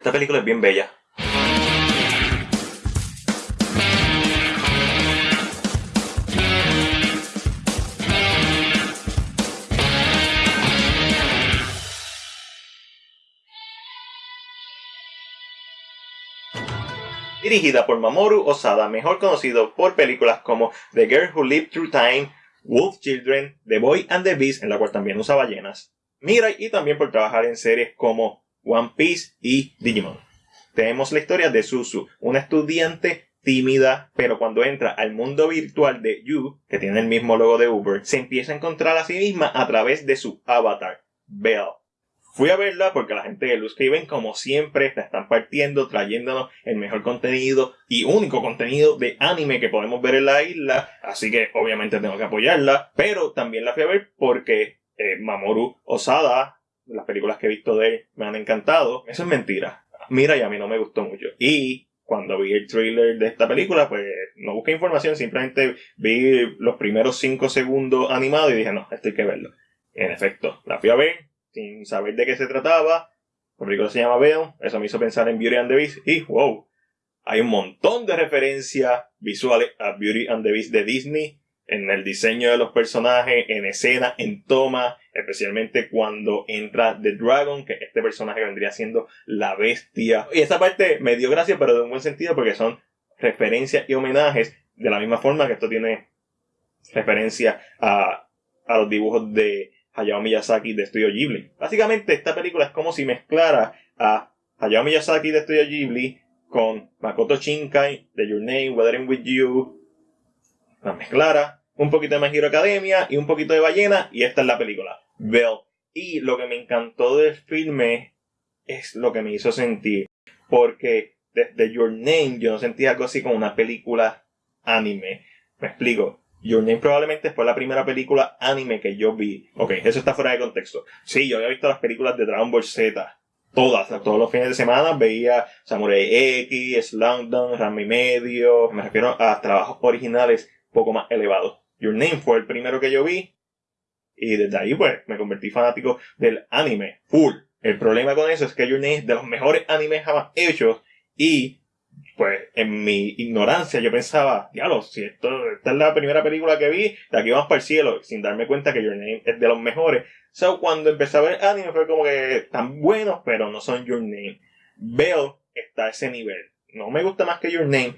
Esta película es bien bella. dirigida por Mamoru Osada, mejor conocido por películas como The Girl Who Lived Through Time, Wolf Children, The Boy and the Beast, en la cual también usa ballenas, Mirai y también por trabajar en series como One Piece y Digimon. Tenemos la historia de Suzu, una estudiante tímida, pero cuando entra al mundo virtual de You, que tiene el mismo logo de Uber, se empieza a encontrar a sí misma a través de su avatar, Belle. Fui a verla porque la gente de Luz Haven, como siempre, la están partiendo, trayéndonos el mejor contenido y único contenido de anime que podemos ver en la isla. Así que obviamente tengo que apoyarla. Pero también la fui a ver porque eh, Mamoru Osada, las películas que he visto de él, me han encantado. Eso es mentira. Mira, y a mí no me gustó mucho. Y cuando vi el trailer de esta película, pues no busqué información, simplemente vi los primeros 5 segundos animados y dije, no, esto hay que verlo. En efecto, la fui a ver, sin saber de qué se trataba. La película se llama Venom, eso me hizo pensar en Beauty and the Beast y wow, hay un montón de referencias visuales a Beauty and the Beast de Disney en el diseño de los personajes, en escena, en toma, especialmente cuando entra The Dragon, que este personaje vendría siendo la bestia. Y esa parte me dio gracia, pero de un buen sentido, porque son referencias y homenajes, de la misma forma que esto tiene referencia a, a los dibujos de Hayao Miyazaki de Studio Ghibli. Básicamente esta película es como si mezclara a Hayao Miyazaki de Studio Ghibli con Makoto Shinkai de Your Name, Weathering With You. La mezclara, un poquito de My Academia y un poquito de ballena y esta es la película. Bell. Y lo que me encantó del filme es lo que me hizo sentir. Porque desde Your Name yo no sentía algo así como una película anime. Me explico. Your Name probablemente fue la primera película anime que yo vi. Ok, eso está fuera de contexto. Sí, yo había visto las películas de Dragon Ball Z. Todas, todos los fines de semana veía Samurai X, Slumdog, Rami Medio. Me refiero a trabajos originales poco más elevados. Your Name fue el primero que yo vi. Y desde ahí, pues, me convertí fanático del anime. Full. El problema con eso es que Your Name es de los mejores animes jamás hechos. Y pues en mi ignorancia yo pensaba, diablo, si esto, esta es la primera película que vi, de aquí vamos para el cielo, sin darme cuenta que Your Name es de los mejores. So, cuando empecé a ver anime fue como que están buenos, pero no son Your Name. Bell está a ese nivel. No me gusta más que Your Name,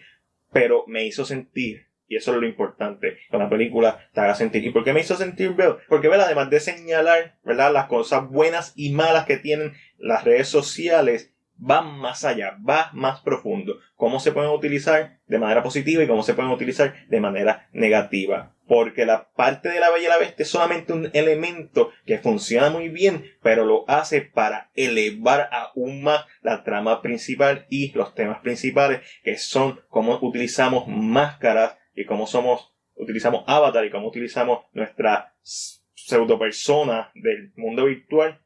pero me hizo sentir. Y eso es lo importante, que la película te haga sentir. ¿Y por qué me hizo sentir Bell? Porque Bell, además de señalar, ¿verdad? Las cosas buenas y malas que tienen las redes sociales, va más allá, va más profundo. Cómo se pueden utilizar de manera positiva y cómo se pueden utilizar de manera negativa. Porque la parte de la Bella y la Bestia es solamente un elemento que funciona muy bien, pero lo hace para elevar aún más la trama principal y los temas principales, que son cómo utilizamos máscaras y cómo somos, utilizamos avatar y cómo utilizamos nuestra pseudo persona del mundo virtual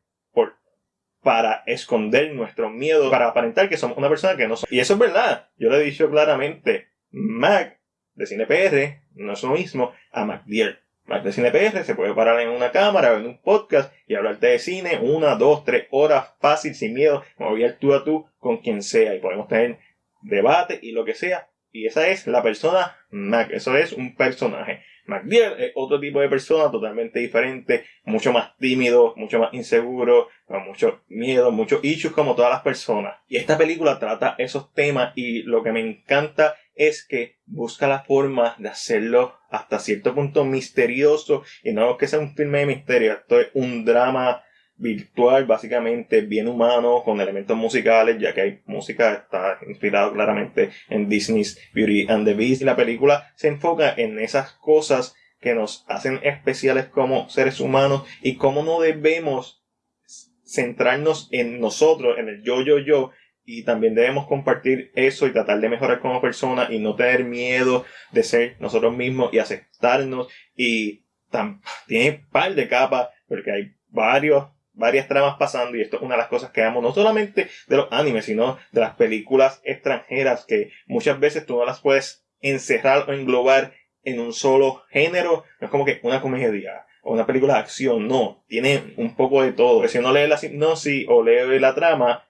para esconder nuestro miedo, para aparentar que somos una persona que no somos. Y eso es verdad. Yo le he dicho claramente, Mac de CinePR no es lo mismo a MacDier. Mac de CinePR se puede parar en una cámara en un podcast y hablarte de cine una, dos, tres horas fácil, sin miedo, mover tú a tú con quien sea y podemos tener debate y lo que sea. Y esa es la persona Mac, eso es un personaje. McDill es otro tipo de persona totalmente diferente, mucho más tímido, mucho más inseguro, con mucho miedo, muchos issues como todas las personas. Y esta película trata esos temas y lo que me encanta es que busca la forma de hacerlo hasta cierto punto misterioso y no que sea un filme de misterio, esto es un drama virtual, básicamente bien humano, con elementos musicales, ya que hay música, está inspirado claramente en Disney's Beauty and the Beast. Y la película se enfoca en esas cosas que nos hacen especiales como seres humanos y cómo no debemos centrarnos en nosotros, en el yo, yo, yo, y también debemos compartir eso y tratar de mejorar como persona y no tener miedo de ser nosotros mismos y aceptarnos y tiene un par de capas porque hay varios varias tramas pasando y esto es una de las cosas que amo no solamente de los animes, sino de las películas extranjeras que muchas veces tú no las puedes encerrar o englobar en un solo género. No es como que una comedia o una película de acción, no, tiene un poco de todo. Si uno lee la sinopsis o lee la trama,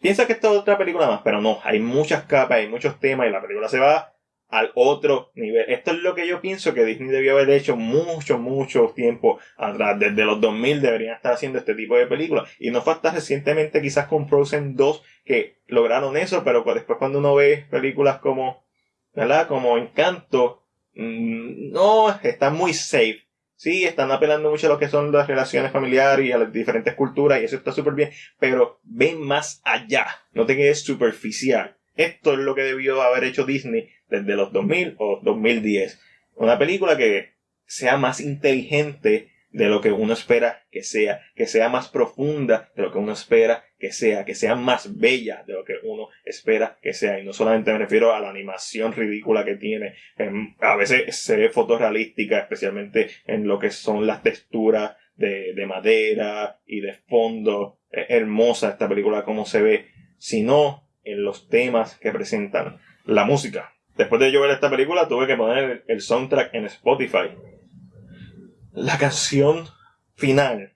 piensa que esto es otra película más, pero no, hay muchas capas, hay muchos temas y la película se va al otro nivel. Esto es lo que yo pienso que Disney debió haber hecho mucho, mucho tiempo atrás. Desde los 2000 deberían estar haciendo este tipo de películas. Y no fue hasta recientemente quizás con Frozen 2 que lograron eso, pero después cuando uno ve películas como, ¿verdad? Como Encanto, mm, no, están muy safe. Sí, están apelando mucho a lo que son las relaciones familiares y a las diferentes culturas y eso está súper bien, pero ven más allá, no te quedes superficial. Esto es lo que debió haber hecho Disney desde los 2000 o 2010. Una película que sea más inteligente de lo que uno espera que sea, que sea más profunda de lo que uno espera que sea, que sea más bella de lo que uno espera que sea. Y no solamente me refiero a la animación ridícula que tiene, a veces se ve fotorrealística, especialmente en lo que son las texturas de, de madera y de fondo. Es hermosa esta película como se ve, sino en los temas que presentan. La música. Después de yo ver esta película tuve que poner el soundtrack en Spotify. La canción final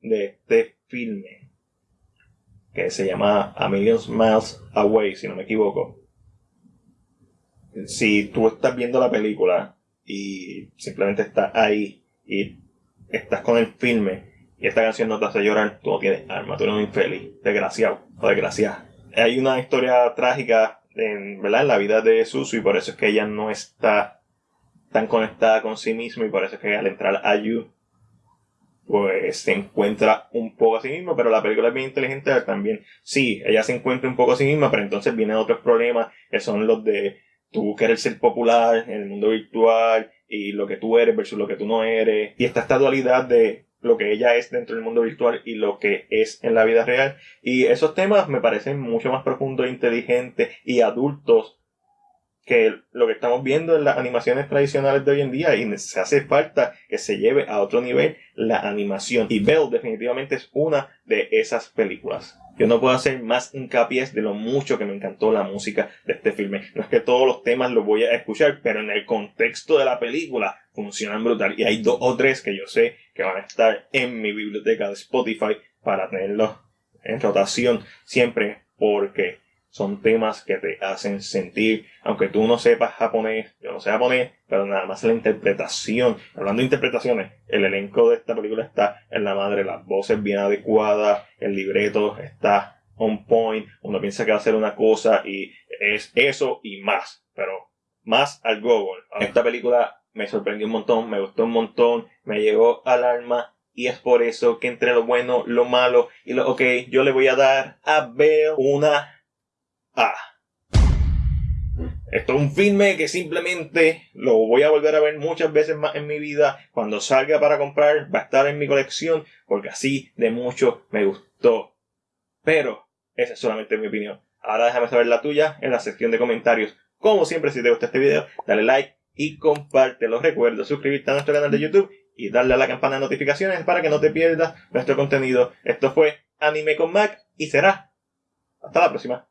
de este filme, que se llama A Million Miles Away, si no me equivoco. Si tú estás viendo la película y simplemente estás ahí y estás con el filme y esta canción no te hace llorar, tú no tienes alma, tú eres un infeliz, desgraciado o desgraciada hay una historia trágica en, ¿verdad? en la vida de Susu y por eso es que ella no está tan conectada con sí misma y por eso es que al entrar a Yu pues se encuentra un poco a sí misma, pero la película es bien inteligente también. Sí, ella se encuentra un poco a sí misma, pero entonces vienen otros problemas que son los de tú querer ser popular en el mundo virtual y lo que tú eres versus lo que tú no eres. Y está esta dualidad de lo que ella es dentro del mundo virtual y lo que es en la vida real. Y esos temas me parecen mucho más profundos, inteligentes y adultos que lo que estamos viendo en las animaciones tradicionales de hoy en día y se hace falta que se lleve a otro nivel la animación. Y Belle definitivamente es una de esas películas. Yo no puedo hacer más hincapié de lo mucho que me encantó la música de este filme. No es que todos los temas los voy a escuchar, pero en el contexto de la película funcionan brutal. Y hay dos o tres que yo sé que van a estar en mi biblioteca de Spotify para tenerlos en rotación siempre porque son temas que te hacen sentir, aunque tú no sepas japonés, yo no sé japonés, pero nada más la interpretación, hablando de interpretaciones, el elenco de esta película está en la madre, las voces bien adecuadas, el libreto está on point, uno piensa que va a ser una cosa y es eso y más, pero más al Google. Esta película me sorprendió un montón, me gustó un montón, me llegó al alma y es por eso que entre lo bueno, lo malo y lo ok, yo le voy a dar a ver una Ah. Esto es un filme que simplemente lo voy a volver a ver muchas veces más en mi vida. Cuando salga para comprar va a estar en mi colección porque así de mucho me gustó. Pero esa es solamente mi opinión. Ahora déjame saber la tuya en la sección de comentarios. Como siempre, si te gusta este video, dale like y compártelo. Recuerda suscribirte a nuestro canal de YouTube y darle a la campana de notificaciones para que no te pierdas nuestro contenido. Esto fue Anime con Mac y será. Hasta la próxima.